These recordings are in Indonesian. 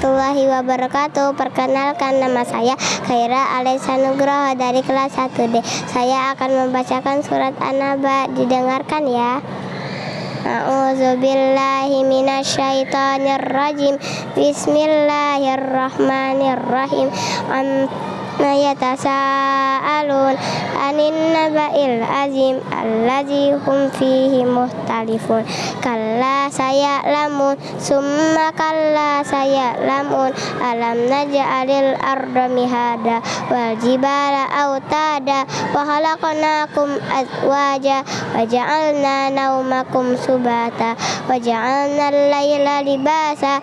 wabarakatuh. Perkenalkan nama saya Khaira Alisa Nugroho dari kelas 1D Saya akan membacakan surat An-Naba. Didengarkan ya. A'udzubillahi minasyaitonirrajim. Bismillahirrahmanirrahim. Amma yatasaalun anin naba'il azim allazi hum fihi muhtalifun kalla saya lamun summa kalla saya lamun alam naj'alil arda mihada wal jibala autada wa khalaqnakum azwaja wa ja'alna naumakum subata wa ja'alna al-laila libasa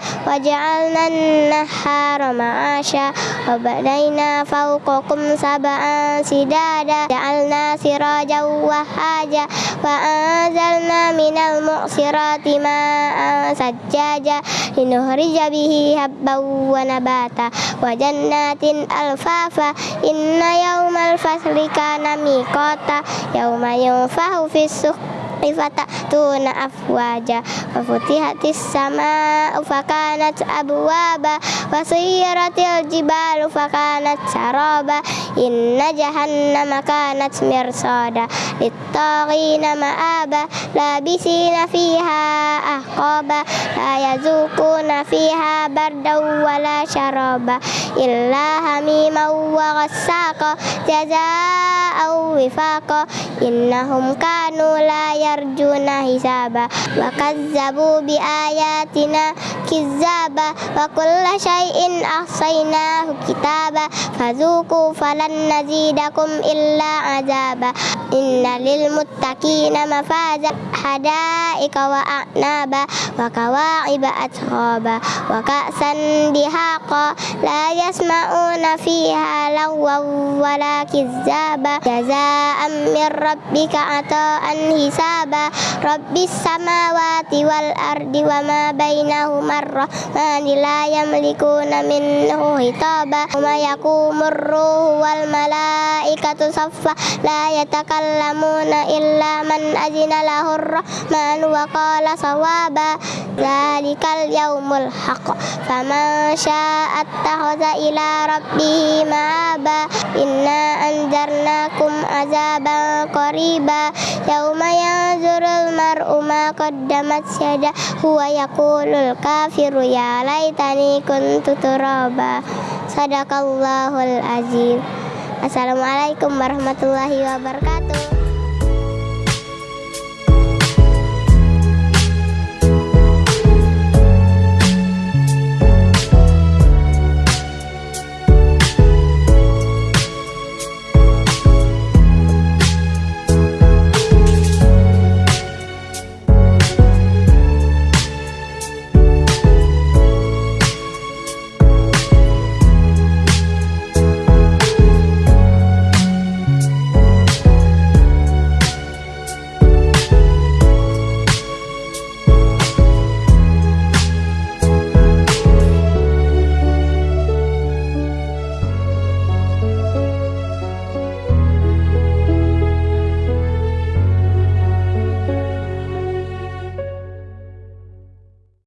wa ja'alna an-nahara ma'asha wa badaina fawqakum sab'an sidada ja'alna sirajan wahaja wa anzalna minal mu'sirati ma'an sajjaja linuhrija bihi habban wa nabata wa jannatin alfafa inna yawmal futihatis sama'u fakanat abwaba wa suyiratil jibalu fakanat saraba inna jahannama kanat mirsada littaqina ma'aba labisina fiha ahqaba la yazukuna fiha bardaw wala syaraba illa hamiman wa ghassaka jaza'aw wifaqa innahum kanu la yarjuna hisaba wa كذبوا بآياتنا كذابا وكل شيء أحصيناه كتابا فذوقوا فلن نزيدكم إلا عذابا inna lil muttaqina mafaza hadaika wa a'naba wa kawa'iba atraba wa ka'san dihaqa la yasma'una fiha lagwa wala kizzaba jaza'an min rabbika ata'an hisaba rabbis samawati wal ardi wa ma bainahuma ar-rahmani la yamlikuna minhu hitaba wa yakumur ruhu wal malaikatu saffa la yatakallamuna يتكلمون إلا من أذن له الرحمن وقال صوابا ذلك اليوم الحق. فمن شاء اتخذ إلى ربه مآبا. إنا أنذرناكم عذابا قريبا. يوم ينظر المرء ما قدمت يده يقول الكافر يا ليتني كنت ترابا. صدق الله العزيز Assalamualaikum warahmatullahi wabarakatuh.